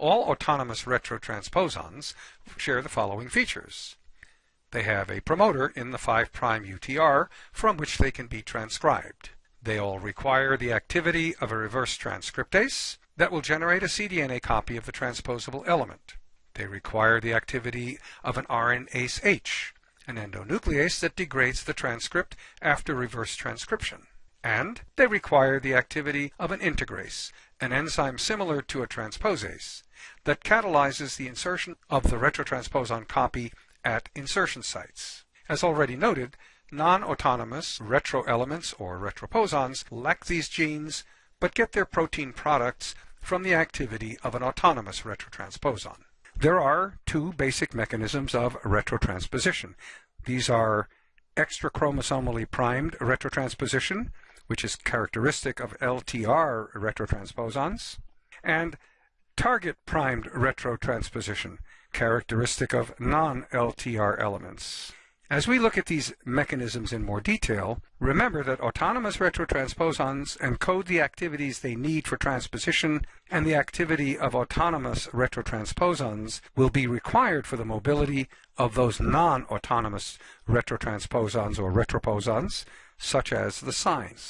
All autonomous retrotransposons share the following features. They have a promoter in the 5' UTR from which they can be transcribed. They all require the activity of a reverse transcriptase that will generate a cDNA copy of the transposable element. They require the activity of an RNase H, an endonuclease that degrades the transcript after reverse transcription. And they require the activity of an integrase, an enzyme similar to a transposase, that catalyzes the insertion of the retrotransposon copy at insertion sites. As already noted, non-autonomous retroelements or retroposons lack these genes but get their protein products from the activity of an autonomous retrotransposon. There are two basic mechanisms of retrotransposition. These are extrachromosomally primed retrotransposition, which is characteristic of LTR retrotransposons, and target primed retrotransposition, characteristic of non-LTR elements. As we look at these mechanisms in more detail, remember that autonomous retrotransposons encode the activities they need for transposition, and the activity of autonomous retrotransposons will be required for the mobility of those non-autonomous retrotransposons or retroposons, such as the SINEs.